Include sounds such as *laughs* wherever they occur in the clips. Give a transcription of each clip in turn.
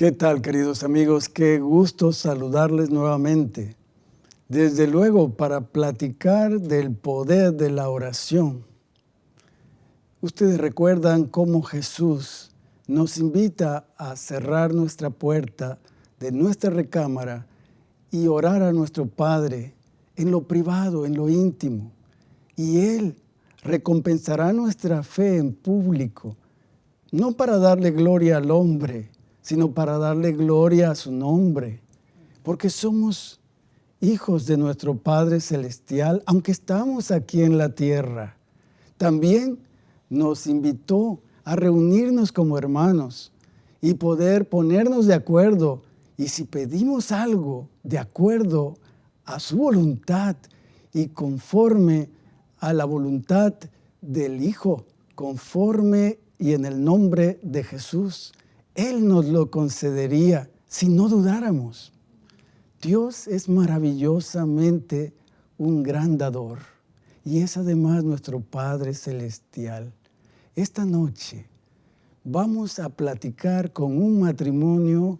¿Qué tal, queridos amigos? Qué gusto saludarles nuevamente. Desde luego, para platicar del poder de la oración. Ustedes recuerdan cómo Jesús nos invita a cerrar nuestra puerta de nuestra recámara y orar a nuestro Padre en lo privado, en lo íntimo. Y Él recompensará nuestra fe en público, no para darle gloria al hombre, sino para darle gloria a su nombre, porque somos hijos de nuestro Padre Celestial, aunque estamos aquí en la tierra. También nos invitó a reunirnos como hermanos y poder ponernos de acuerdo. Y si pedimos algo de acuerdo a su voluntad y conforme a la voluntad del Hijo, conforme y en el nombre de Jesús, él nos lo concedería si no dudáramos. Dios es maravillosamente un gran dador y es además nuestro Padre Celestial. Esta noche vamos a platicar con un matrimonio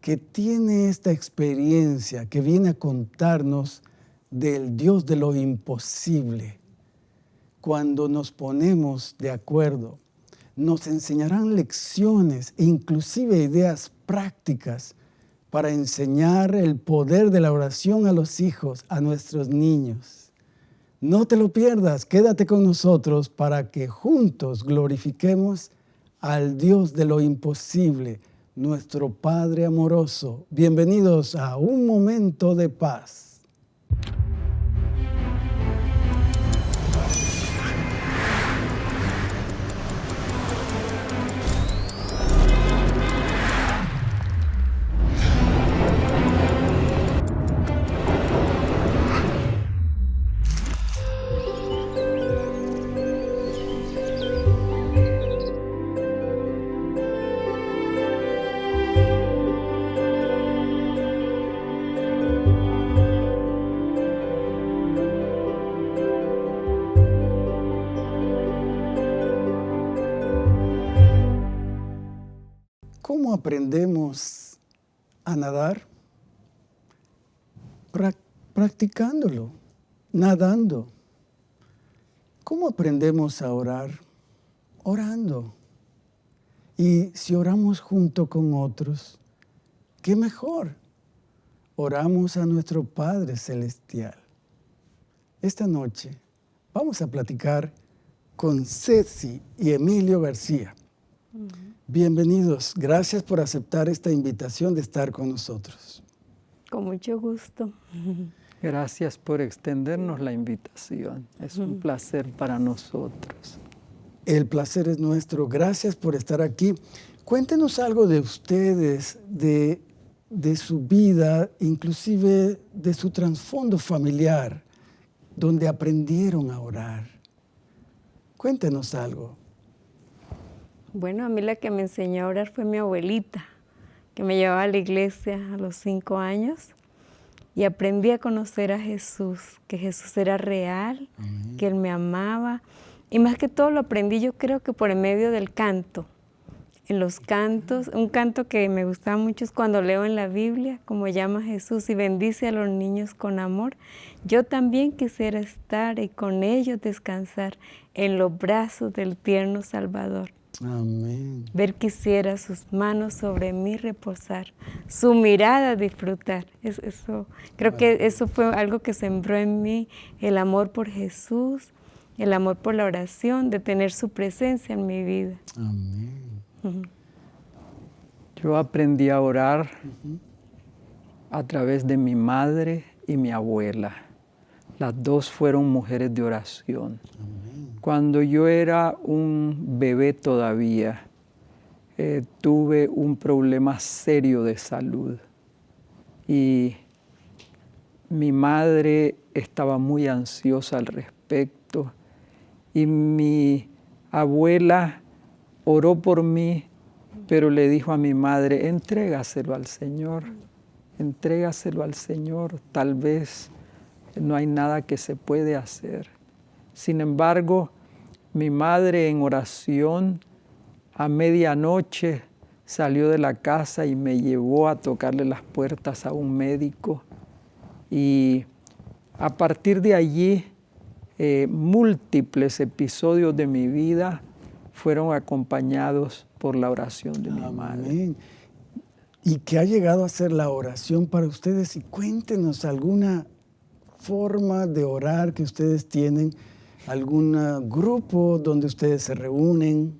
que tiene esta experiencia, que viene a contarnos del Dios de lo imposible. Cuando nos ponemos de acuerdo, nos enseñarán lecciones e inclusive ideas prácticas para enseñar el poder de la oración a los hijos, a nuestros niños. No te lo pierdas, quédate con nosotros para que juntos glorifiquemos al Dios de lo imposible, nuestro Padre amoroso. Bienvenidos a Un Momento de Paz. ¿Cómo aprendemos a nadar? practicándolo, nadando. ¿Cómo aprendemos a orar? Orando. Y si oramos junto con otros, ¿qué mejor? Oramos a nuestro Padre Celestial. Esta noche vamos a platicar con Ceci y Emilio García. Bienvenidos. Gracias por aceptar esta invitación de estar con nosotros. Con mucho gusto. *laughs* Gracias por extendernos la invitación. Es un placer para nosotros. El placer es nuestro. Gracias por estar aquí. Cuéntenos algo de ustedes, de, de su vida, inclusive de su trasfondo familiar, donde aprendieron a orar. Cuéntenos algo. Bueno, a mí la que me enseñó a orar fue mi abuelita, que me llevaba a la iglesia a los cinco años y aprendí a conocer a Jesús, que Jesús era real, que Él me amaba. Y más que todo lo aprendí yo creo que por el medio del canto. En los cantos, un canto que me gustaba mucho es cuando leo en la Biblia, como llama Jesús y bendice a los niños con amor. Yo también quisiera estar y con ellos descansar en los brazos del tierno Salvador. Amén. Ver quisiera sus manos sobre mí reposar, su mirada disfrutar. eso, creo que eso fue algo que sembró en mí el amor por Jesús, el amor por la oración, de tener su presencia en mi vida. Amén. Yo aprendí a orar a través de mi madre y mi abuela. Las dos fueron mujeres de oración. Cuando yo era un bebé todavía, eh, tuve un problema serio de salud y mi madre estaba muy ansiosa al respecto y mi abuela oró por mí, pero le dijo a mi madre, entrégaselo al Señor, entrégaselo al Señor, tal vez no hay nada que se puede hacer. Sin embargo, mi madre en oración a medianoche salió de la casa y me llevó a tocarle las puertas a un médico. Y a partir de allí, eh, múltiples episodios de mi vida fueron acompañados por la oración de mi madre. ¿Y qué ha llegado a ser la oración para ustedes? Y cuéntenos alguna forma de orar que ustedes tienen, algún grupo donde ustedes se reúnen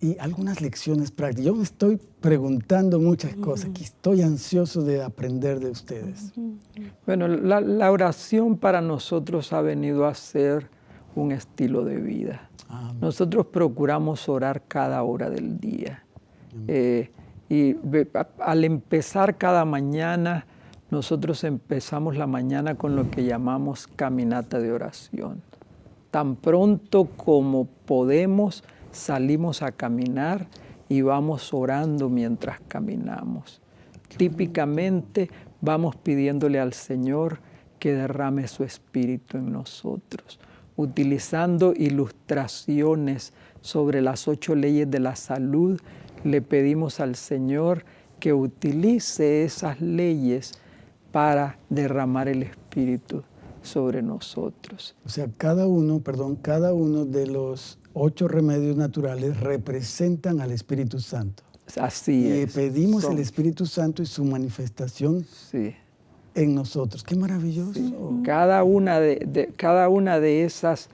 y algunas lecciones prácticas. Yo me estoy preguntando muchas cosas, que estoy ansioso de aprender de ustedes. Bueno, la, oración para nosotros ha venido a ser un estilo de vida. Nosotros procuramos orar cada hora del día. Eh, y al empezar cada mañana, nosotros empezamos la mañana con lo que llamamos caminata de oración. Tan pronto como podemos, salimos a caminar y vamos orando mientras caminamos. Típicamente vamos pidiéndole al Señor que derrame su espíritu en nosotros, utilizando ilustraciones sobre las ocho leyes de la salud, le pedimos al Señor que utilice esas leyes para derramar el Espíritu sobre nosotros. O sea, cada uno, perdón, cada uno de los ocho remedios naturales representan al Espíritu Santo. Así y pedimos el Espíritu Santo y su manifestación en nosotros. ¡Qué maravilloso! Cada, una de, cada una de esas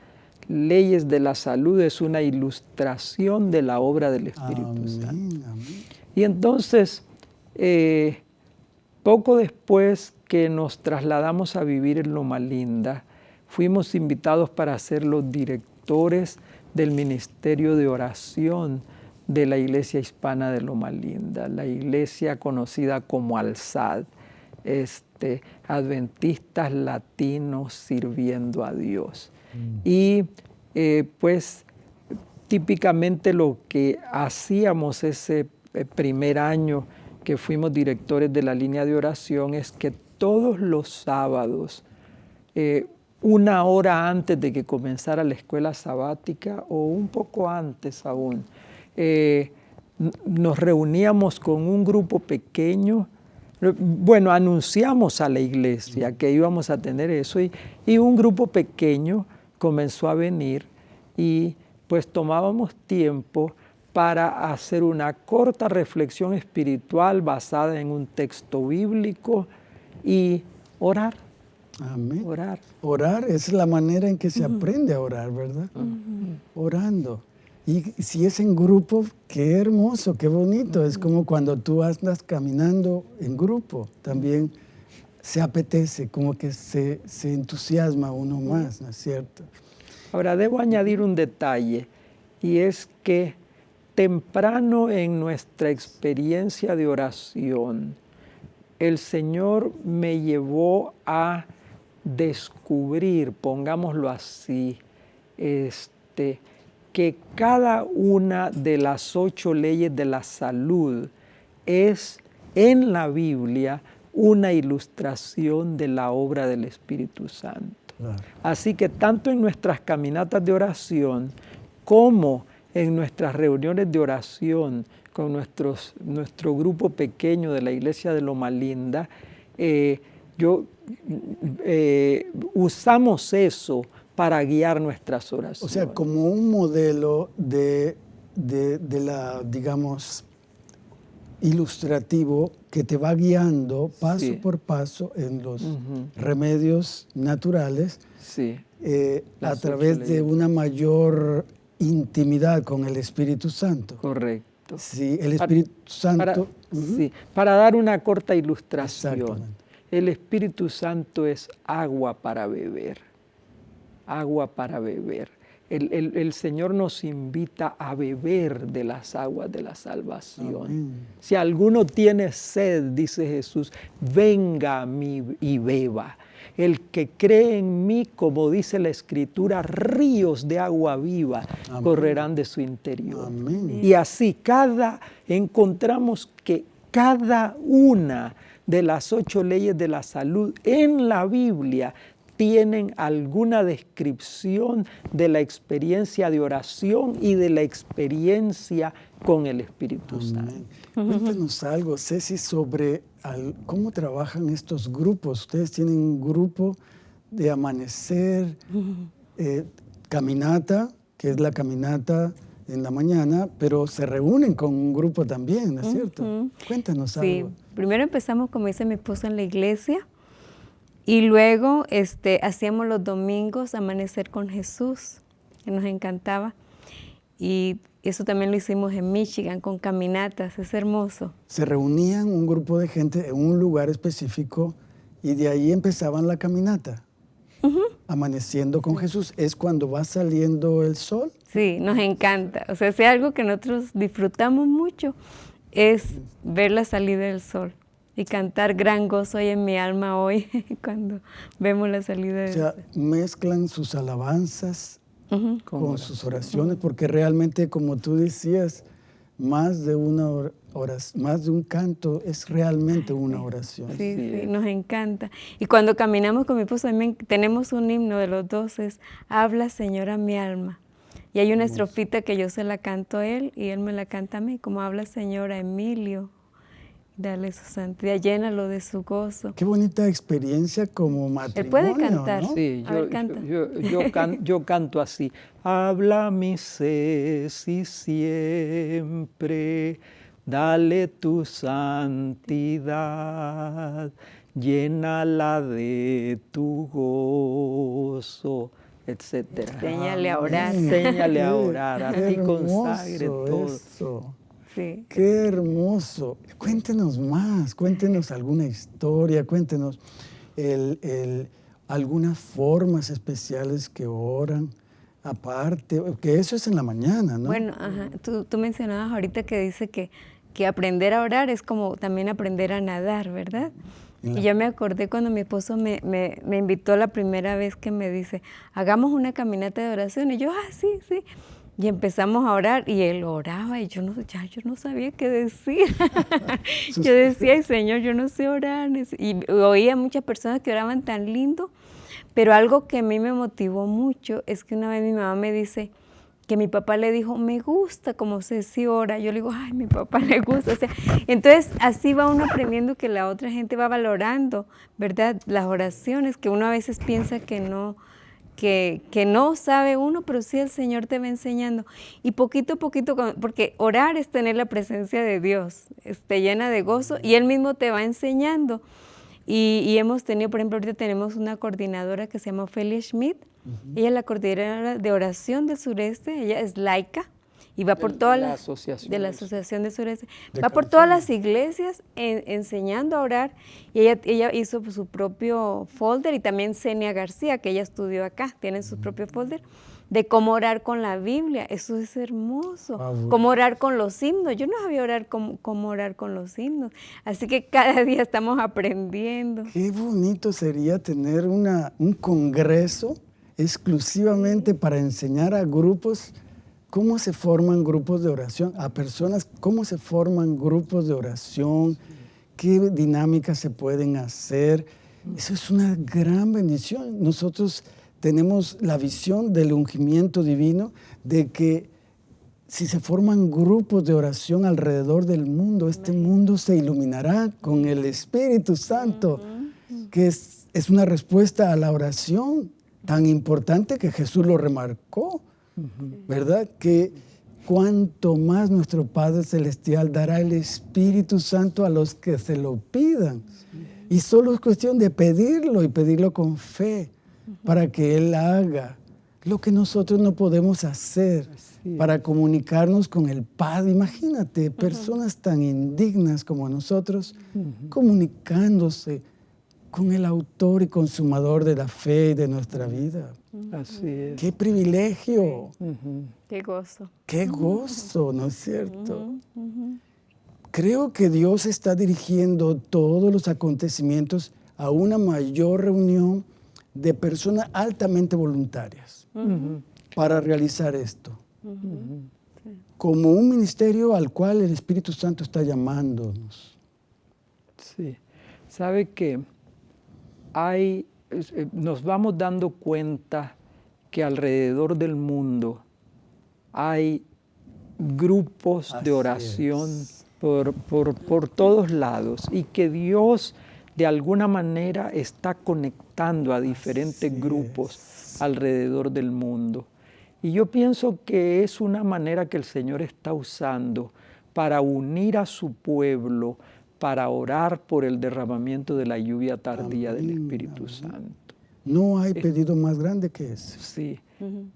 leyes de la salud es una ilustración de la obra del Espíritu Santo. Y entonces, eh, poco después que nos trasladamos a vivir en Loma Linda, fuimos invitados para ser los directores del Ministerio de Oración de la Iglesia Hispana de Loma Linda, la iglesia conocida como Alzad, este, adventistas latinos sirviendo a Dios. Mm. Y eh, pues típicamente lo que hacíamos ese eh, primer año que fuimos directores de la línea de oración es que todos los sábados, eh, una hora antes de que comenzara la escuela sabática o un poco antes aún, eh, nos reuníamos con un grupo pequeño, bueno, anunciamos a la iglesia que íbamos a tener eso y, y un grupo pequeño comenzó a venir y pues tomábamos tiempo para hacer una corta reflexión espiritual basada en un texto bíblico y orar. Amén. Orar. Orar es la manera en que se aprende a orar, ¿verdad? Orando. Y si es en grupo, qué hermoso, qué bonito. Es como cuando tú andas caminando en grupo, también se apetece, como que se, se entusiasma uno más, ¿no es cierto? Ahora, debo añadir un detalle, y es que temprano en nuestra experiencia de oración, el Señor me llevó a descubrir, pongámoslo así, este, que cada una de las ocho leyes de la salud es en la Biblia una ilustración de la obra del Espíritu Santo. Así que tanto en nuestras caminatas de oración como en nuestras reuniones de oración con nuestros, nuestro grupo pequeño de la iglesia de Loma Linda, eh, yo, eh, usamos eso para guiar nuestras oraciones. O sea, como un modelo de, de, la, digamos, ilustrativo que te va guiando paso por paso en los remedios naturales sí. Eh, a través de una mayor intimidad con el Espíritu Santo. Correcto. Sí, el Espíritu Santo. sí, para dar una corta ilustración, el Espíritu Santo es agua para beber. Agua para beber. El, Señor nos invita a beber de las aguas de la salvación. Si alguno tiene sed, dice Jesús, venga a mí y beba. El que cree en mí, como dice la Escritura, ríos de agua viva correrán de su interior. Y así cada, encontramos que cada una de las ocho leyes de la salud en la Biblia tienen alguna descripción de la experiencia de oración y de la experiencia con el Espíritu Santo. Cuéntanos algo, Ceci, sobre cómo trabajan estos grupos. Ustedes tienen un grupo de amanecer, eh, caminata, que es la caminata en la mañana, pero se reúnen con un grupo también, ¿no es cierto? Cuéntanos algo. Sí, primero empezamos, como dice mi esposo, en la iglesia y luego este, hacíamos los domingos amanecer con Jesús, que nos encantaba. Y eso también lo hicimos en Michigan con caminatas, es hermoso. Se reunían un grupo de gente en un lugar específico y de ahí empezaban la caminata. Amaneciendo con Jesús es cuando va saliendo el sol. Sí, nos encanta. O sea, es algo que nosotros disfrutamos mucho, es ver la salida del sol y cantar gran gozo hoy en mi alma hoy *laughs* cuando vemos la salida del sol. O sea, mezclan sus alabanzas con sus oraciones, porque realmente, como tú decías, más de una oración, más de un canto es realmente una oración. Sí, sí, nos encanta. Y cuando caminamos con mi esposo, también tenemos un himno de los dos, es Habla Señora mi alma. Y hay una estrofita que yo se la canto a él y él me la canta a mí, como habla Señora Emilio, Dale su santidad, llénalo de su gozo. Qué bonita experiencia como matrimonio, Él puede cantar. Sí, yo, canto así. Habla mi Ceci siempre, dale tu santidad, llénala de tu gozo, etcétera. Enséñale a orar. Enséñale a orar, a ti consagre todo. Qué hermoso. Cuéntenos más, cuéntenos alguna historia, cuéntenos algunas formas especiales que oran, aparte, que eso es en la mañana, ¿no? Bueno, Tú, mencionabas ahorita que dice que, que aprender a orar es como también aprender a nadar, ¿verdad? Y yo me acordé cuando mi esposo me, me, me, invitó la primera vez que me dice, hagamos una caminata de oración. Y yo, ah, sí, sí. Y empezamos a orar y él oraba y yo no, ya yo no sabía qué decir. *laughs* yo decía, Señor, yo no sé orar. Y oía muchas personas que oraban tan lindo, pero algo que a mí me motivó mucho es que una vez mi mamá me dice que mi papá le dijo, me gusta como se si ora. Yo le digo, ay, mi papá le gusta. O sea, entonces así va uno aprendiendo que la otra gente va valorando, ¿verdad? Las oraciones que uno a veces piensa que no, que, no sabe uno, pero sí el Señor te va enseñando. Y poquito a poquito, porque orar es tener la presencia de Dios, te llena de gozo y Él mismo te va enseñando. Y, hemos tenido, por ejemplo, ahorita tenemos una coordinadora que se llama Ophelia Schmidt. Ella es la coordinadora de oración del sureste, ella es laica y va por todas las asociación de la asociación de sureste va por todas las iglesias enseñando a orar y ella, ella hizo su propio folder y también Senia García que ella estudió acá tiene su propio folder de cómo orar con la Biblia. Eso es hermoso ah, cómo orar con los himnos. Yo no sabía orar cómo, cómo orar con los himnos así que cada día estamos aprendiendo. Qué bonito sería tener una, un congreso exclusivamente para enseñar a grupos cómo se forman grupos de oración, a personas, cómo se forman grupos de oración, qué dinámicas se pueden hacer. Eso es una gran bendición. Nosotros tenemos la visión del ungimiento divino de que si se forman grupos de oración alrededor del mundo, este mundo se iluminará con el Espíritu Santo, que es, es una respuesta a la oración tan importante que Jesús lo remarcó. ¿Verdad? Que cuanto más nuestro Padre Celestial dará el Espíritu Santo a los que se lo pidan. Y solo es cuestión de pedirlo y pedirlo con fe para que Él haga lo que nosotros no podemos hacer para comunicarnos con el Padre. Imagínate, personas tan indignas como nosotros comunicándose con el autor y consumador de la fe y de nuestra vida. Así es. ¡Qué privilegio! ¡Qué gozo! ¡Qué gozo! ¿No es cierto? Creo que Dios está dirigiendo todos los acontecimientos a una mayor reunión de personas altamente voluntarias para realizar esto. Como un ministerio al cual el Espíritu Santo está llamándonos. Sí. ¿Sabe que hay nos vamos dando cuenta que alrededor del mundo hay grupos de oración por, por, todos lados y que Dios de alguna manera está conectando a diferentes grupos alrededor del mundo. Y yo pienso que es una manera que el Señor está usando para unir a su pueblo, para orar por el derramamiento de la lluvia tardía del Espíritu Santo. No hay pedido más grande que ese. Sí.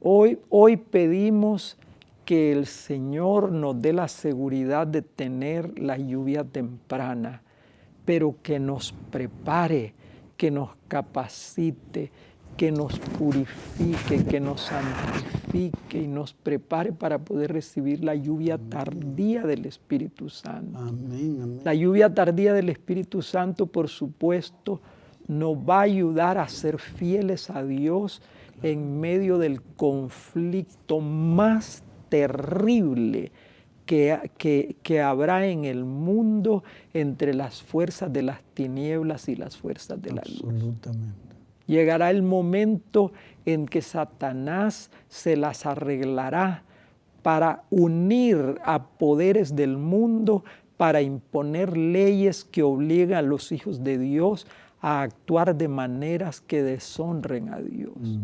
hoy, hoy pedimos que el Señor nos dé la seguridad de tener la lluvia temprana, pero que nos prepare, que nos capacite, que nos purifique, que nos santifique y nos prepare para poder recibir la lluvia tardía del Espíritu Santo. La lluvia tardía del Espíritu Santo, por supuesto, nos va a ayudar a ser fieles a Dios en medio del conflicto más terrible que, que, habrá en el mundo entre las fuerzas de las tinieblas y las fuerzas de la luz. Llegará el momento en que Satanás se las arreglará para unir a poderes del mundo, para imponer leyes que obligan a los hijos de Dios a actuar de maneras que deshonren a Dios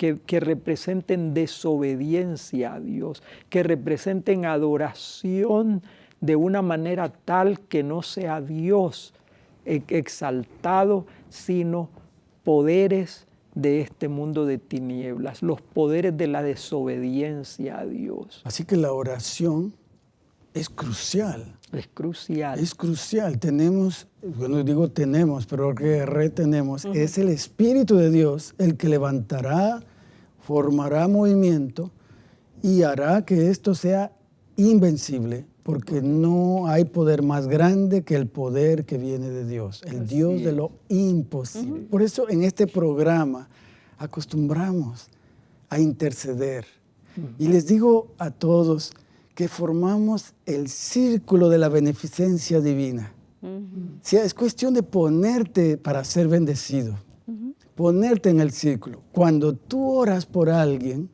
que, representen desobediencia a Dios, que representen adoración de una manera tal que no sea Dios exaltado, sino poderes de este mundo de tinieblas, los poderes de la desobediencia a Dios. Así que la oración es crucial. Es crucial. Es crucial. Tenemos, bueno, digo tenemos, pero que retenemos, es el Espíritu de Dios el que levantará formará movimiento y hará que esto sea invencible, porque no hay poder más grande que el poder que viene de Dios, el Dios de lo imposible. Por eso en este programa acostumbramos a interceder. Y les digo a todos que formamos el círculo de la beneficencia divina. Si es cuestión de ponerte para ser bendecido ponerte en el círculo. Cuando tú oras por alguien,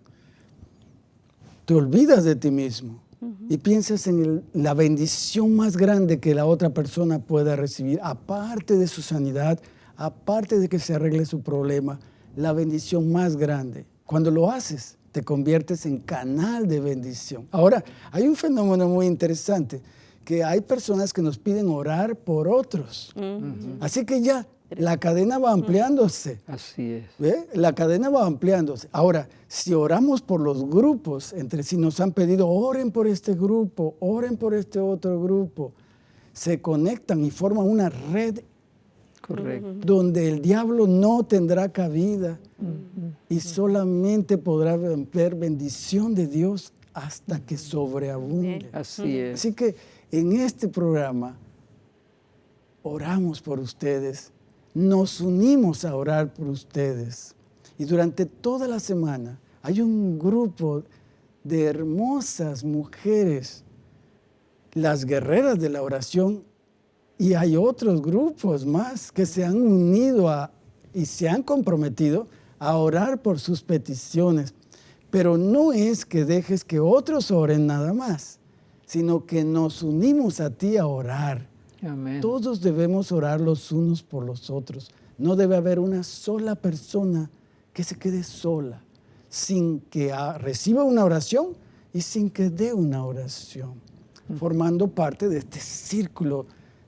te olvidas de ti mismo y piensas en la bendición más grande que la otra persona pueda recibir, aparte de su sanidad, aparte de que se arregle su problema, la bendición más grande. Cuando lo haces, te conviertes en canal de bendición. Ahora, hay un fenómeno muy interesante, que hay personas que nos piden orar por otros. Así que ya la cadena va ampliándose. Así es. La cadena va ampliándose. Ahora, si oramos por los grupos, entre si nos han pedido, oren por este grupo, oren por este otro grupo, se conectan y forman una red Correcto. donde el diablo no tendrá cabida y solamente podrá ver bendición de Dios hasta que sobreabunde. Así es. Así que en este programa oramos por ustedes nos unimos a orar por ustedes. Y durante toda la semana hay un grupo de hermosas mujeres, las guerreras de la oración, y hay otros grupos más que se han unido a, y se han comprometido a orar por sus peticiones. Pero no es que dejes que otros oren nada más, sino que nos unimos a ti a orar todos debemos orar los unos por los otros. No debe haber una sola persona que se quede sola, sin que reciba una oración y sin que dé una oración, formando parte de este círculo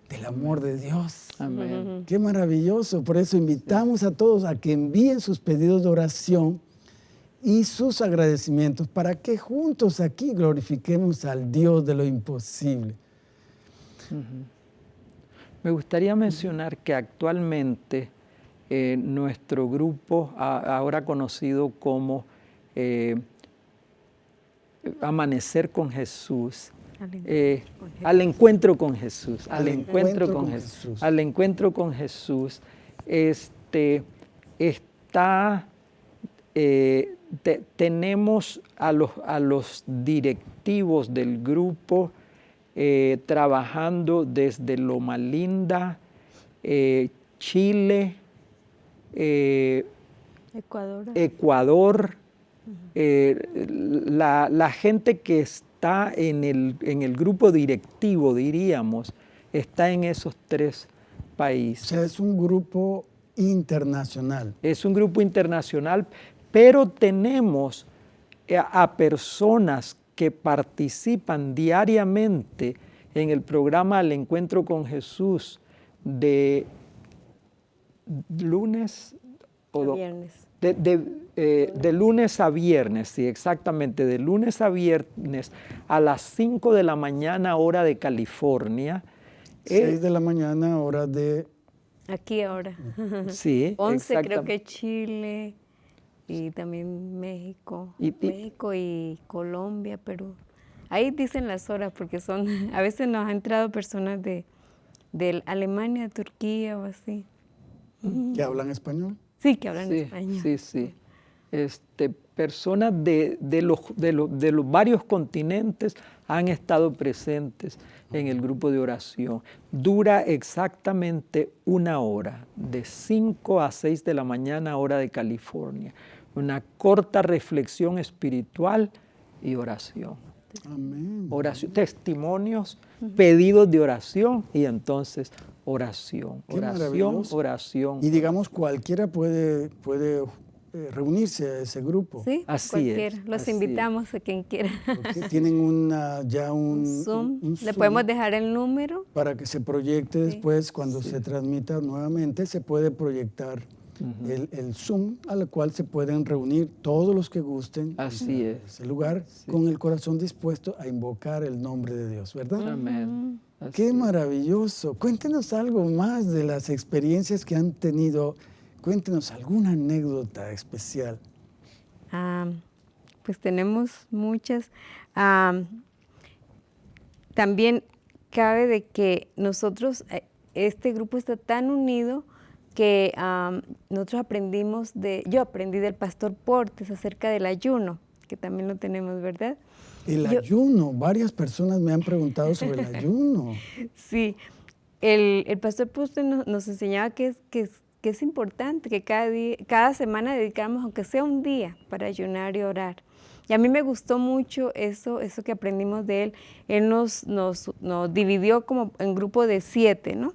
del amor de Dios. Amén. Qué maravilloso. Por eso invitamos a todos a que envíen sus pedidos de oración y sus agradecimientos para que juntos aquí glorifiquemos al Dios de lo imposible. Me gustaría mencionar que actualmente eh, nuestro grupo, ahora conocido como eh, Amanecer con Jesús, al encuentro con Jesús, al, encuentro, con, Jesús, al encuentro con Jesús, este, está, eh, tenemos a los, a los directivos del grupo eh, trabajando desde Loma Linda, eh, Chile, eh, Ecuador. Ecuador, eh, la, la gente que está en el, en el grupo directivo, diríamos, está en esos tres O países. sea, es un grupo internacional. Es un grupo internacional, pero tenemos a, a personas que participan diariamente en el programa El Encuentro con Jesús de lunes o do- Viernes. de, de, eh, de lunes a viernes, sí, exactamente, de lunes a viernes a las 5 de la mañana hora de California. Eh, 6 de la mañana, hora de... Aquí ahora. sí, 11 creo que Chile y también México. Y- México y Colombia, Perú. Ahí dicen las horas porque son, *laughs* a veces nos han entrado personas de, de Alemania, Turquía o así. que hablan español. Sí, que hablan sí, español. Sí, sí. Este, personas de, de los, de, los, de los varios continentes han estado presentes en el grupo de oración. Dura exactamente una hora, de 5 a 6 de la mañana, hora de California. Una corta reflexión espiritual y oración. Amén. Oración, testimonios, pedidos de oración y entonces oración, Qué oración, oración. Y digamos, cualquiera puede, puede eh, reunirse a ese grupo. Sí, Así cualquiera. es, Los así es. invitamos a quien quiera. Porque tienen una, ya *laughs* un, Un Zoom. un- un Le podemos dejar el número. para que se proyecte después, cuando se transmita nuevamente, se puede proyectar el, el Zoom al cual se pueden reunir todos los que gusten Así en es. ese lugar con el corazón dispuesto a invocar el nombre de Dios, ¿verdad? Amén. Así Qué maravilloso. Cuéntenos algo más de las experiencias que han tenido. Cuéntenos alguna anécdota especial. Ah, pues tenemos muchas. Ah, también cabe de que nosotros, eh, este grupo está tan unido que ah, nosotros aprendimos de, yo aprendí del pastor Portes acerca del ayuno, que también lo tenemos, ¿verdad? El Yo- ayuno. Varias personas me han preguntado sobre el ayuno. *laughs* Sí, el, el pastor Portes nos, nos enseñaba que es, que, es, que es importante que cada, día, cada semana dedicáramos, aunque sea un día, para ayunar y orar. Y a mí me gustó mucho eso, eso que aprendimos de él. Él nos, nos, nos dividió como en grupo de siete, ¿no?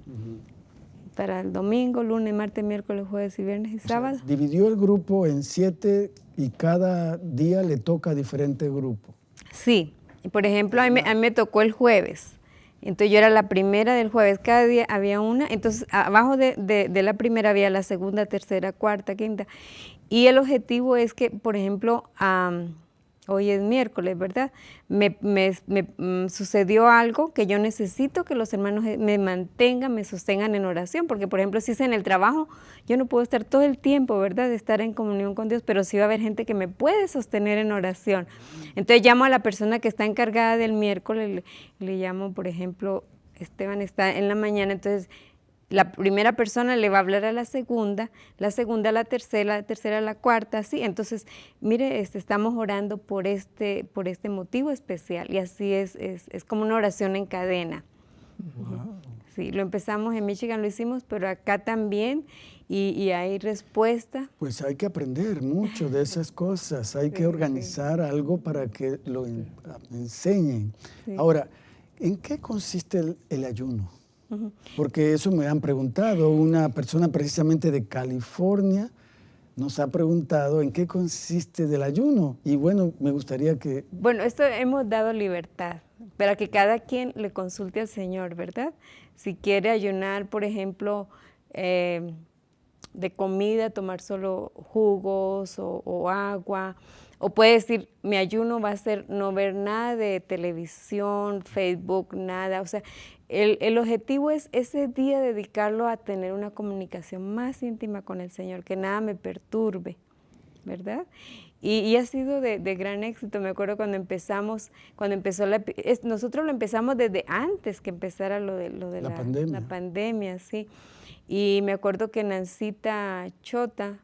Para el domingo, lunes, martes, miércoles, jueves y viernes y O sea, sábado. dividió el grupo en siete y cada día le toca a diferente grupo. Sí, y por ejemplo, a mí, me- a mí me tocó el jueves. Entonces yo era la primera del jueves, cada día había una, entonces abajo de, de- de la primera había la segunda, tercera, cuarta, quinta. Y el objetivo es que, por ejemplo, am, hoy es miércoles, ¿verdad? Me, mm, sucedió algo que yo necesito que los hermanos eh, me mantengan, me sostengan en oración, porque por ejemplo, si es en el trabajo, yo no puedo estar todo el tiempo, ¿verdad? De estar en comunión con Dios, pero sí va a haber gente que me puede sostener en oración. Entonces llamo a la persona que está encargada del miércoles, le, le llamo, por ejemplo, Esteban está en la mañana, entonces la primera persona le va a hablar a la segunda, la segunda a la tercera, la tercera a la cuarta, así. Entonces, mire, este, estamos orando por este, por este motivo especial y así es, es, es como una oración en cadena. Sí, lo empezamos en Michigan, lo hicimos, pero acá también y, y hay respuesta. Pues hay que aprender mucho de esas cosas, hay que organizar algo para que lo en- enseñen. Ahora, ¿en qué consiste el, el ayuno? Porque eso me han preguntado, una persona precisamente de California nos ha preguntado en qué consiste del ayuno. Y bueno, me gustaría que Bueno, esto hemos dado libertad para que cada quien le consulte al Señor, ¿verdad? Si quiere ayunar, por ejemplo, eh, de comida, tomar solo jugos o, o agua, o puede decir, mi ayuno va a ser no ver nada de televisión, Facebook, nada. O sea, el, el objetivo es ese día dedicarlo a tener una comunicación más íntima con el Señor, que nada me perturbe. ¿verdad? Y, y ha sido de, de gran éxito. Me acuerdo cuando empezamos, cuando empezó la... es- nosotros lo empezamos desde antes que empezara lo de, lo de La la, pandemia. la pandemia, sí. Y me acuerdo que Nancita Chota,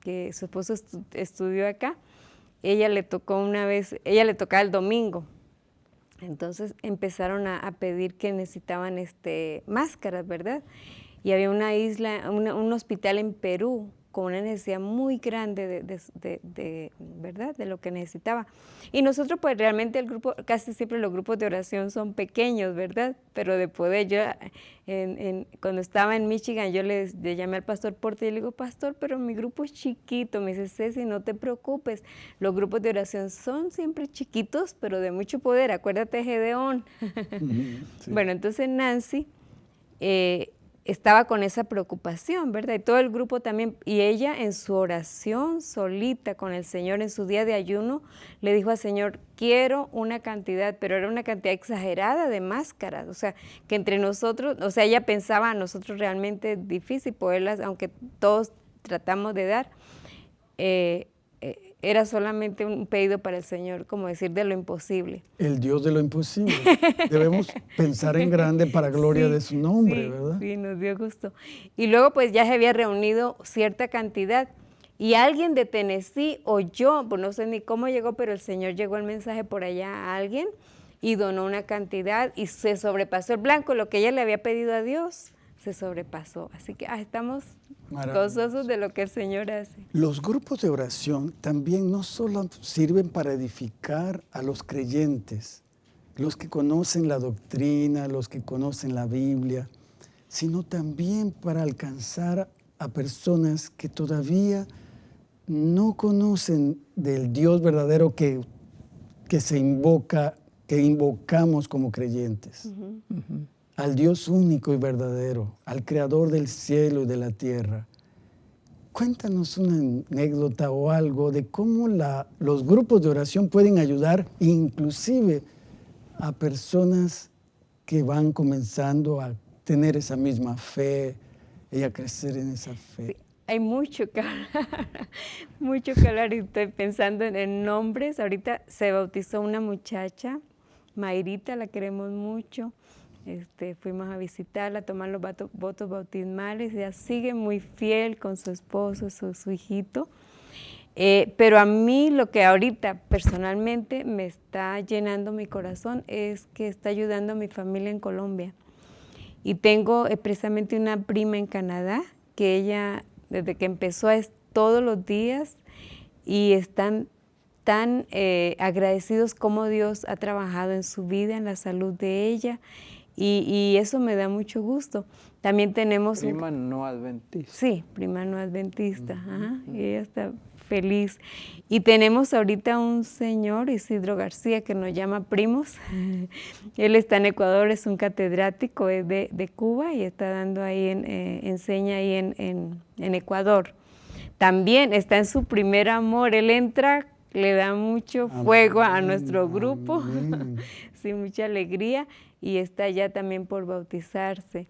que su esposo estu- estudió acá, ella le tocó una vez, ella le tocaba el domingo. Entonces empezaron a, pedir que necesitaban este, máscaras, ¿verdad? Y había una isla, una- un hospital en Perú con una necesidad muy grande de, ¿verdad? de lo que necesitaba. Y nosotros pues realmente el grupo, casi siempre los grupos de oración son pequeños, ¿verdad? Pero de poder, yo cuando estaba en Michigan yo le, llamé al pastor Porte y le digo, pastor, pero mi grupo es chiquito, me dice, Ceci, no te preocupes, los grupos de oración son siempre chiquitos, pero de mucho poder, acuérdate Gedeón. *laughs* Bueno, entonces Nancy... Eh, estaba con esa preocupación, ¿verdad? Y todo el grupo también, y ella en su oración solita con el Señor, en su día de ayuno, le dijo al Señor, quiero una cantidad, pero era una cantidad exagerada de máscaras, o sea, que entre nosotros, o sea, ella pensaba a nosotros realmente difícil poderlas, aunque todos tratamos de dar, eh, era solamente un pedido para el Señor, como decir de lo imposible. El Dios de lo imposible. *laughs* Debemos pensar en grande para gloria de su nombre, ¿verdad? Sí, nos dio gusto. Y luego pues ya se había reunido cierta cantidad y alguien de Tennessee oyó, pues no sé ni cómo llegó, pero el Señor llegó el mensaje por allá a alguien y donó una cantidad y se sobrepasó el blanco, lo que ella le había pedido a Dios se sobrepasó. Así que ah, estamos gozosos de lo que el Señor hace. Los grupos de oración también no solo sirven para edificar a los creyentes, los que conocen la doctrina, los que conocen la Biblia, sino también para alcanzar a personas que todavía no conocen del Dios verdadero que, que se invoca, que invocamos como creyentes al Dios único y verdadero, al Creador del cielo y de la tierra. Cuéntanos una anécdota o algo de cómo la, los grupos de oración pueden ayudar inclusive a personas que van comenzando a tener esa misma fe y a crecer en esa fe. hay mucho que hablar, *laughs* mucho que hablar estoy pensando en nombres. Ahorita se bautizó una muchacha, Mayrita, la queremos mucho. Este, fuimos a visitarla, a tomar los votos bautismales, ella sigue muy fiel con su esposo, su, hijito. Eh, pero a mí lo que ahorita personalmente me está llenando mi corazón es que está ayudando a mi familia en Colombia. Y tengo precisamente una prima en Canadá que ella, desde que empezó, es todos los días y están tan eh, agradecidos como Dios ha trabajado en su vida, en la salud de ella y, eso me da mucho gusto. También tenemos... Prima no adventista. Sí, prima no adventista, y ella está feliz. Y tenemos ahorita un señor, Isidro García, que nos llama primos. *laughs* Él está en Ecuador, es un catedrático de, de Cuba y está dando ahí, en, eh, enseña ahí en, en, Ecuador. También está en su primer amor, él entra, le da mucho fuego a nuestro grupo, *laughs* sí, mucha alegría y está ya también por bautizarse.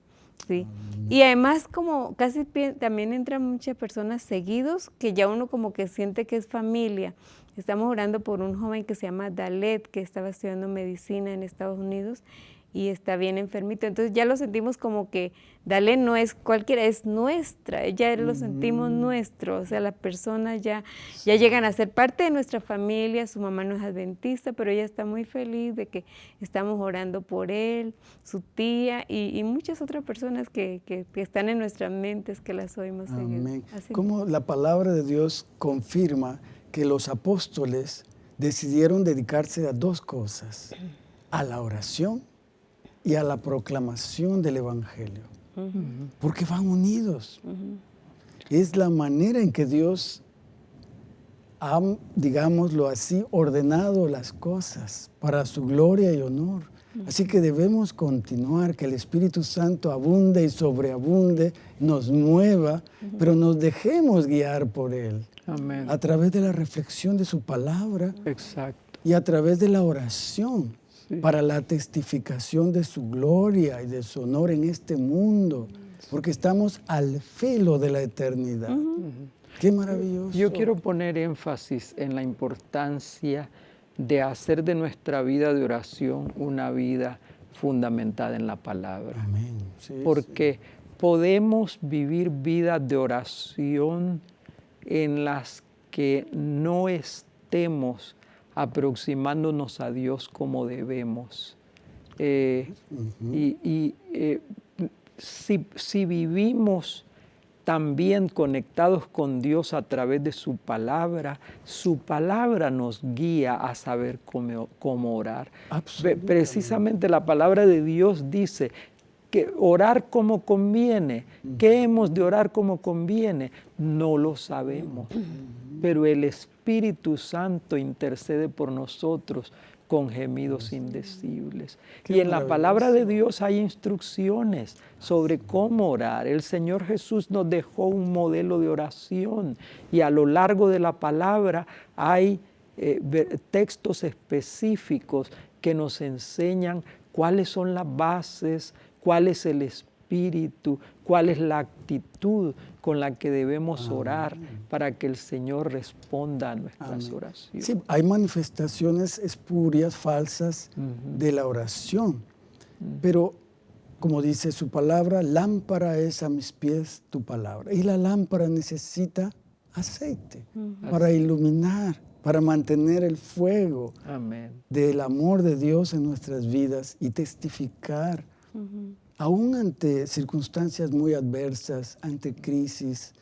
Sí. Y además como casi también entran muchas personas seguidos que ya uno como que siente que es familia. Estamos orando por un joven que se llama Dalet, que estaba estudiando medicina en Estados Unidos y está bien enfermito. Entonces ya lo sentimos como que Dale no es cualquiera, es nuestra, ya lo sentimos nuestro, o sea, las personas ya, ya llegan a ser parte de nuestra familia, su mamá no es adventista, pero ella está muy feliz de que estamos orando por él, su tía y, muchas otras personas que, están en nuestras mentes que las oímos Amén. Como la palabra de Dios confirma que los apóstoles decidieron dedicarse a dos cosas, a la oración y a la proclamación del Evangelio. Porque van unidos. Es la manera en que Dios ha, digámoslo así, ordenado las cosas para su gloria y honor. Así que debemos continuar, que el Espíritu Santo abunde y sobreabunde, nos mueva, pero nos dejemos guiar por Él. A través de la reflexión de su palabra. Exacto. Y a través de la oración para la testificación de su gloria y de su honor en este mundo, porque estamos al filo de la eternidad. Qué maravilloso. Yo quiero poner énfasis en la importancia de hacer de nuestra vida de oración una vida fundamentada en la palabra. Amén. porque podemos vivir vidas de oración en las que no estemos aproximándonos a Dios como debemos. Eh, y, eh, si, vivimos también conectados con Dios a través de su palabra, su palabra nos guía a saber cómo, cómo orar. Precisamente la palabra de Dios dice que orar como conviene. ¿Qué hemos de orar como conviene? No lo sabemos. Pero el Espíritu Santo intercede por nosotros con gemidos indecibles. y en la palabra de Dios hay instrucciones sobre cómo orar. El Señor Jesús nos dejó un modelo de oración y a lo largo de la palabra hay eh, textos específicos que nos enseñan cuáles son las bases, cuál es el espíritu, cuál es la actitud con la que debemos orar para que el Señor responda a nuestras oraciones. Sí, hay manifestaciones espurias, falsas de la oración, pero como dice su palabra, lámpara es a mis pies tu palabra. Y la lámpara necesita aceite para iluminar, para mantener el fuego del amor de Dios en nuestras vidas y testificar aún ante circunstancias muy adversas, ante crisis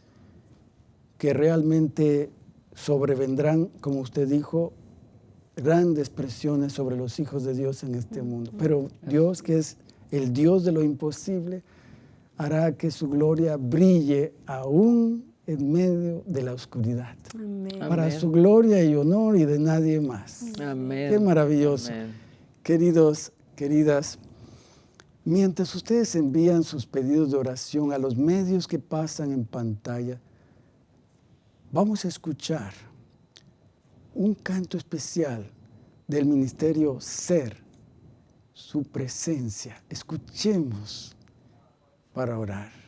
que realmente sobrevendrán, como usted dijo, grandes presiones sobre los hijos de Dios en este mundo. Pero Dios, que es el Dios de lo imposible, hará que su gloria brille aún en medio de la oscuridad. Para su gloria y honor y de nadie más. Amén. Qué maravilloso. Queridos, queridas, Mientras ustedes envían sus pedidos de oración a los medios que pasan en pantalla, vamos a escuchar un canto especial del Ministerio Ser, su presencia. Escuchemos para orar.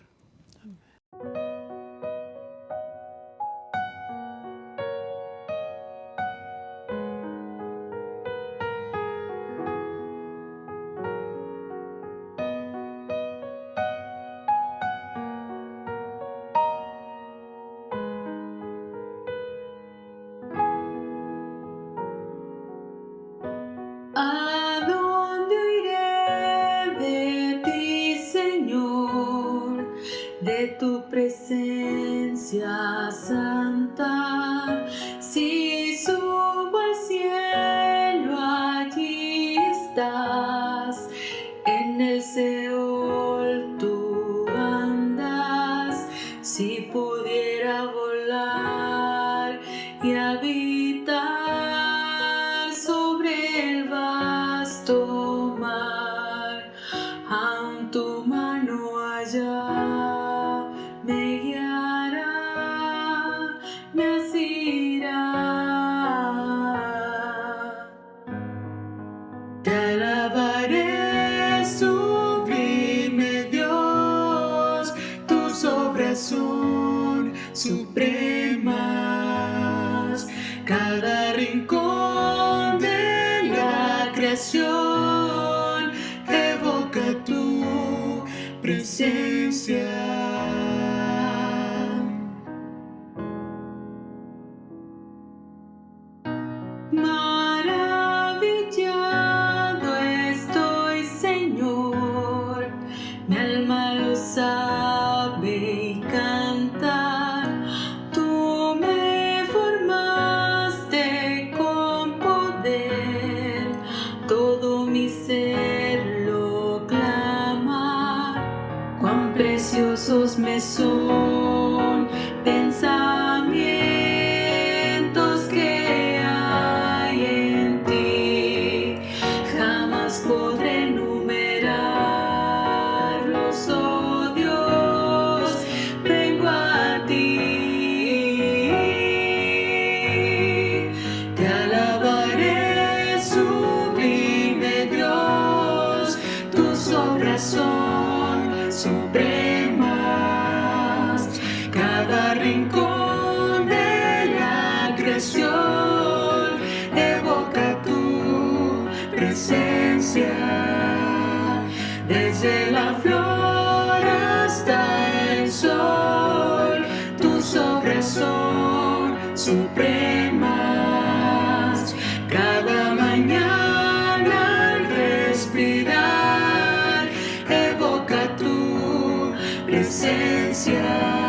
Presencia.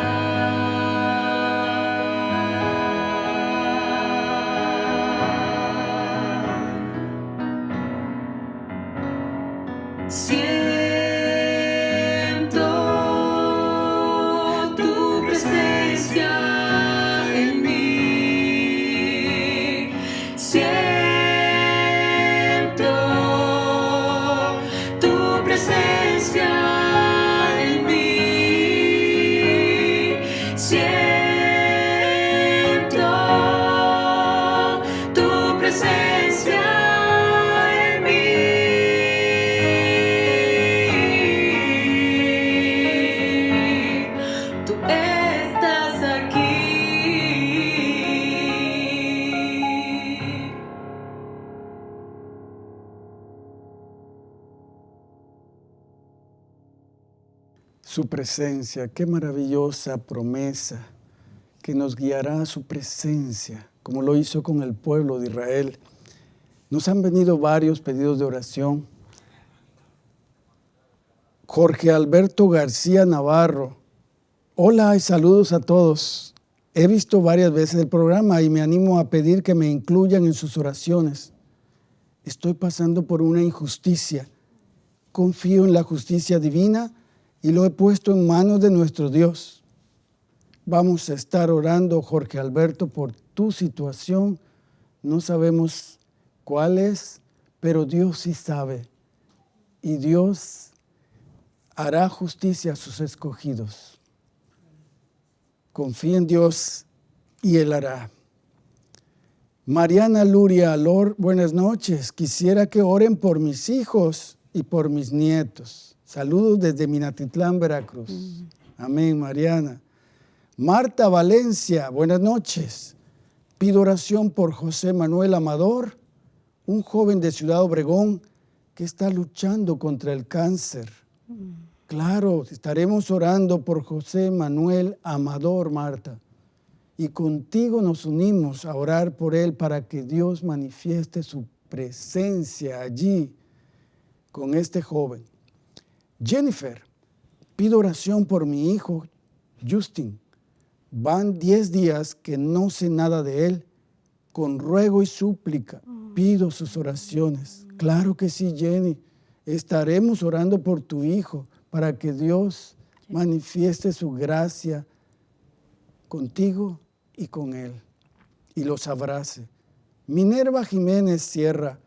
Su presencia. Qué maravillosa promesa que nos guiará a su presencia, como lo hizo con el pueblo de Israel. Nos han venido varios pedidos de oración. Jorge Alberto García Navarro. Hola y saludos a todos. He visto varias veces el programa y me animo a pedir que me incluyan en sus oraciones. Estoy pasando por una injusticia. Confío en la justicia divina y lo he puesto en manos de nuestro Dios. Vamos a estar orando, Jorge Alberto, por tu situación. No sabemos cuál es, pero Dios sí sabe. Y Dios hará justicia a sus escogidos. Confía en Dios y Él hará. Mariana Luria Alor, buenas noches. Quisiera que oren por mis hijos y por mis nietos. Saludos desde Minatitlán, Veracruz. Amén, Mariana. Marta Valencia, buenas noches. Pido oración por José Manuel Amador, un joven de Ciudad Obregón que está luchando contra el cáncer. Claro, estaremos orando por José Manuel Amador, Marta. Y contigo nos unimos a orar por él para que Dios manifieste su presencia allí con este joven. Jennifer, pido oración por mi hijo Justin. Van 10 días que no sé nada de él. Con ruego y súplica pido sus oraciones. Claro que sí, Jenny. Estaremos orando por tu hijo para que Dios manifieste su gracia contigo y con él y los abrace. Minerva Jiménez Sierra,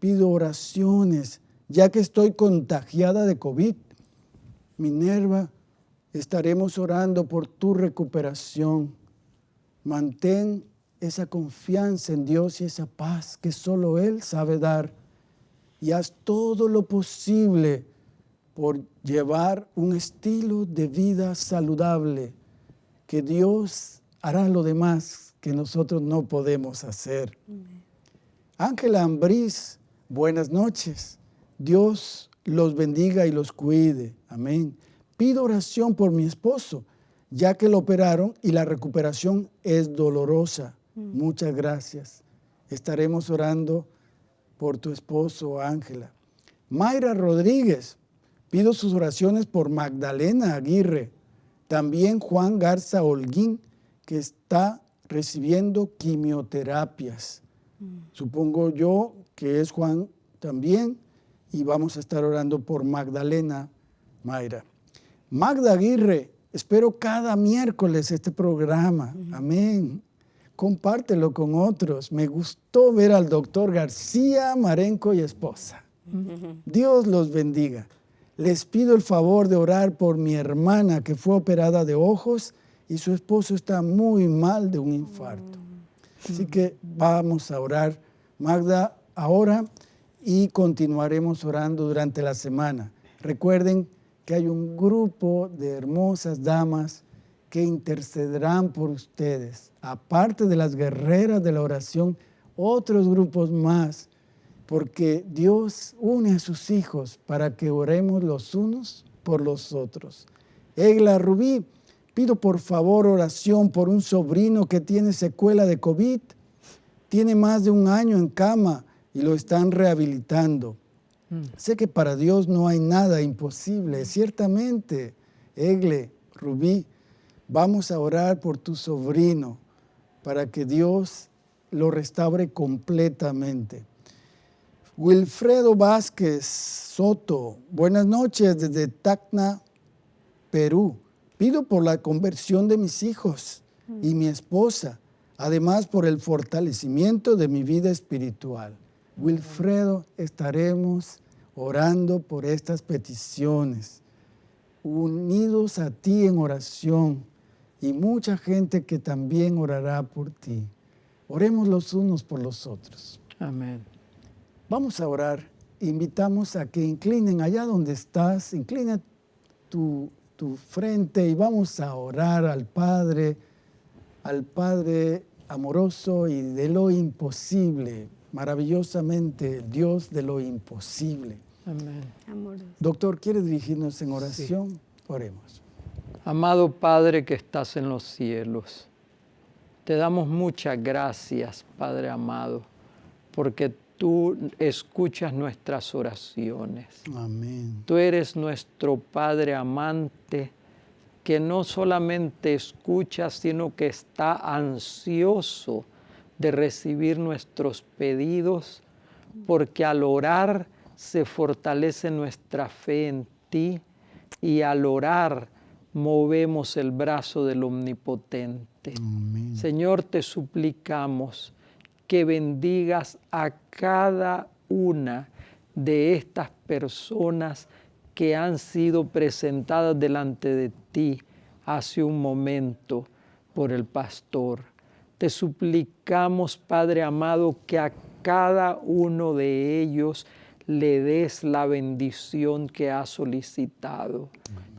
pido oraciones ya que estoy contagiada de COVID. Minerva, estaremos orando por tu recuperación. Mantén esa confianza en Dios y esa paz que solo Él sabe dar. Y haz todo lo posible por llevar un estilo de vida saludable, que Dios hará lo demás que nosotros no podemos hacer. Ángela Ambriz, buenas noches. Dios los bendiga y los cuide. Amén. Pido oración por mi esposo, ya que lo operaron y la recuperación es dolorosa. Mm. Muchas gracias. Estaremos orando por tu esposo, Ángela. Mayra Rodríguez, pido sus oraciones por Magdalena Aguirre. También Juan Garza Holguín, que está recibiendo quimioterapias. Mm. Supongo yo que es Juan también y vamos a estar orando por Magdalena Mayra. Magda Aguirre, espero cada miércoles este programa. Amén. Compártelo con otros. Me gustó ver al doctor García Marenco y esposa. Dios los bendiga. Les pido el favor de orar por mi hermana que fue operada de ojos y su esposo está muy mal de un infarto. Así que vamos a orar. Magda, ahora y continuaremos orando durante la semana. Recuerden que hay un grupo de hermosas damas que intercederán por ustedes. Aparte de las guerreras de la oración, otros grupos más, porque Dios une a sus hijos para que oremos los unos por los otros. Egla Rubí, pido por favor oración por un sobrino que tiene secuela de COVID. Tiene más de un año en cama y lo están rehabilitando. Mm. Sé que para Dios no hay nada imposible. Ciertamente, Egle, Rubí, vamos a orar por tu sobrino para que Dios lo restaure completamente. Wilfredo Vázquez Soto, buenas noches desde Tacna, Perú. Pido por la conversión de mis hijos y mi esposa, además por el fortalecimiento de mi vida espiritual. Wilfredo, estaremos orando por estas peticiones, unidos a ti en oración y mucha gente que también orará por ti. Oremos los unos por los otros. Amén. Vamos a orar. Invitamos a que inclinen allá donde estás, inclina tu, tu frente y vamos a orar al Padre, al Padre amoroso y de lo imposible maravillosamente Dios de lo imposible. Amén. Doctor, ¿quiere dirigirnos en oración? Oremos. Amado Padre que estás en los cielos, te damos muchas gracias, Padre amado, porque tú escuchas nuestras oraciones. Amén. Tú eres nuestro Padre amante que no solamente escucha, sino que está ansioso de recibir nuestros pedidos, porque al orar se fortalece nuestra fe en ti y al orar movemos el brazo del Omnipotente. Señor, te suplicamos que bendigas a cada una de estas personas que han sido presentadas delante de ti hace un momento por el pastor. Te suplicamos, Padre amado, que a cada uno de ellos le des la bendición que ha solicitado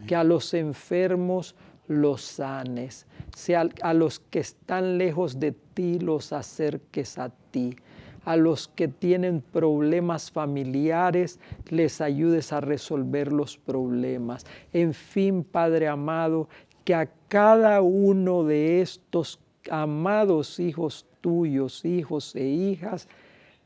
que a los enfermos los sanes, sea a los que están lejos de ti los acerques a ti, a los que tienen problemas familiares les ayudes a resolver los problemas. En fin, Padre amado, que a cada uno de estos amados hijos tuyos, hijos e hijas,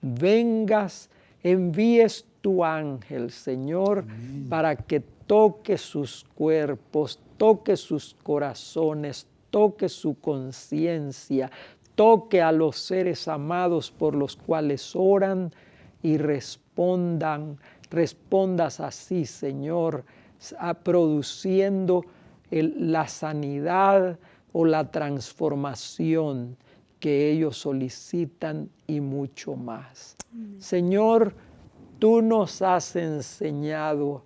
vengas, envíes tu ángel, Señor, para que toque sus cuerpos, toque sus corazones, toque su conciencia, toque a los seres amados por los cuales oran y respondan, respondas así, Señor, produciendo la sanidad o la transformación que ellos solicitan y mucho más. Señor, tú nos has enseñado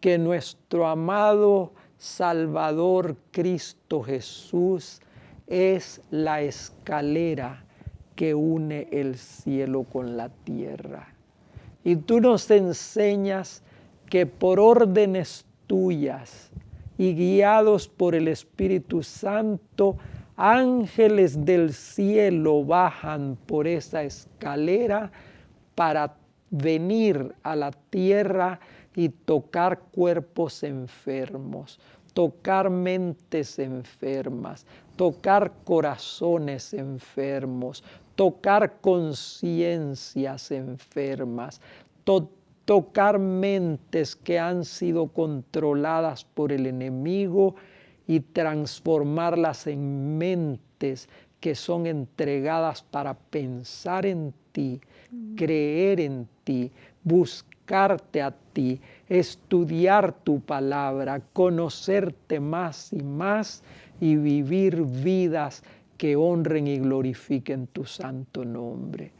que nuestro amado Salvador Cristo Jesús es la escalera que une el cielo con la tierra. Y tú nos enseñas que por órdenes tuyas y guiados por el Espíritu Santo, ángeles del cielo bajan por esa escalera para venir a la tierra y tocar cuerpos enfermos, tocar mentes enfermas, tocar corazones enfermos, tocar conciencias enfermas, tocar mentes que han sido controladas por el enemigo y transformarlas en mentes que son entregadas para pensar en ti, creer en ti, buscar a ti, estudiar tu palabra, conocerte más y más y vivir vidas que honren y glorifiquen tu santo nombre.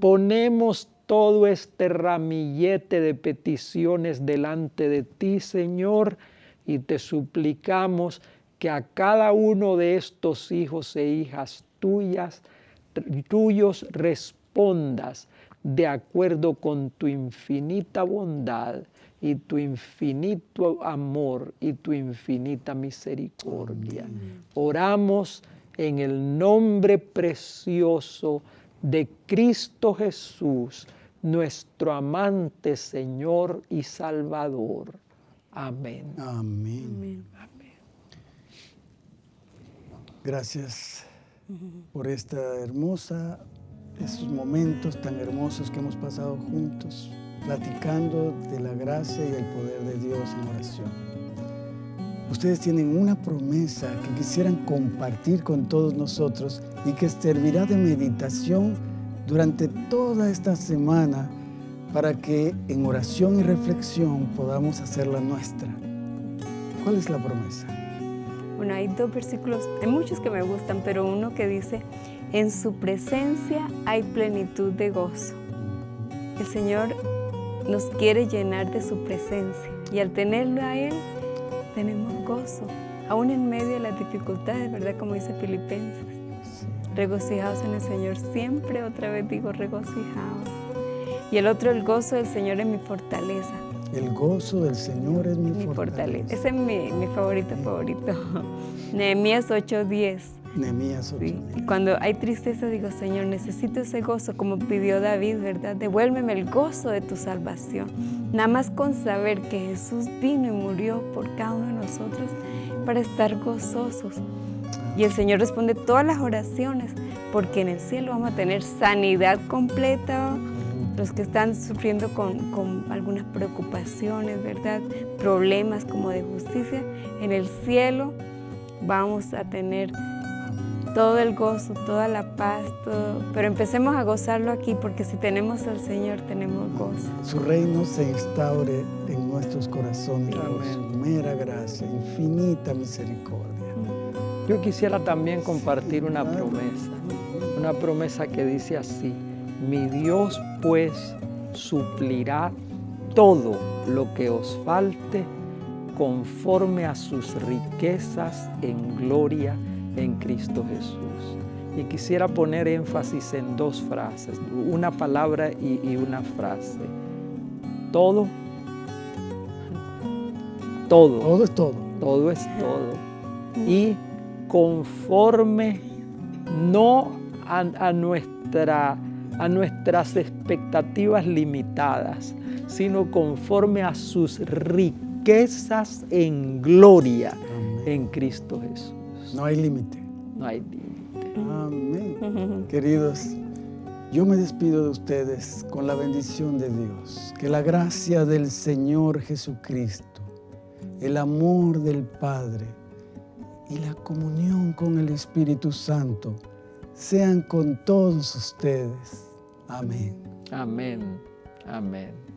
Ponemos todo este ramillete de peticiones delante de ti, Señor, y te suplicamos que a cada uno de estos hijos e hijas tuyas, tuyos respondas de acuerdo con tu infinita bondad y tu infinito amor y tu infinita misericordia. Oramos en el nombre precioso de Cristo Jesús, nuestro amante Señor y Salvador. Amén. Amén. Gracias por esta hermosa esos momentos tan hermosos que hemos pasado juntos, platicando de la gracia y el poder de Dios en oración. Ustedes tienen una promesa que quisieran compartir con todos nosotros y que servirá de meditación durante toda esta semana para que en oración y reflexión podamos hacerla nuestra. ¿Cuál es la promesa? Bueno, hay dos versículos, hay muchos que me gustan, pero uno que dice, en su presencia hay plenitud de gozo. El Señor nos quiere llenar de su presencia y al tenerlo a Él tenemos gozo, aún en medio de las dificultades, ¿verdad? Como dice Filipenses. Regocijados en el Señor, siempre otra vez digo regocijados. Y el otro, el gozo del Señor es mi fortaleza. El gozo del Señor es mi, fortaleza. Ese es mi, mi favorito favorito. *laughs* Nehemías 8:10 Nehemías 8. Sí, Y cuando hay tristeza digo, Señor, necesito ese gozo, como pidió David, ¿verdad? Devuélveme el gozo de tu salvación. Nada más con saber que Jesús vino y murió por cada uno de nosotros para estar gozosos. Y el Señor responde todas las oraciones, porque en el cielo vamos a tener sanidad completa, los que están sufriendo con, con, algunas preocupaciones, ¿verdad? Problemas como de justicia, en el cielo vamos a tener todo el gozo, toda la paz, todo. pero empecemos a gozarlo aquí porque si tenemos al Señor tenemos gozo. Su reino se instaure en nuestros corazones por su mera gracia, infinita misericordia. Yo quisiera también compartir una promesa, una promesa que dice así, mi Dios pues suplirá todo lo que os falte conforme a sus riquezas en gloria en Cristo Jesús. Y quisiera poner énfasis en dos frases, una palabra y, y una frase. Todo, todo. Todo es todo. Todo es todo. Y conforme no a, a, nuestra, a nuestras expectativas limitadas, sino conforme a sus riquezas en gloria Amén. en Cristo Jesús. No hay límite. No hay límite. Amén. Queridos, yo me despido de ustedes con la bendición de Dios. Que la gracia del Señor Jesucristo, el amor del Padre y la comunión con el Espíritu Santo sean con todos ustedes. Amén. Amén. Amén.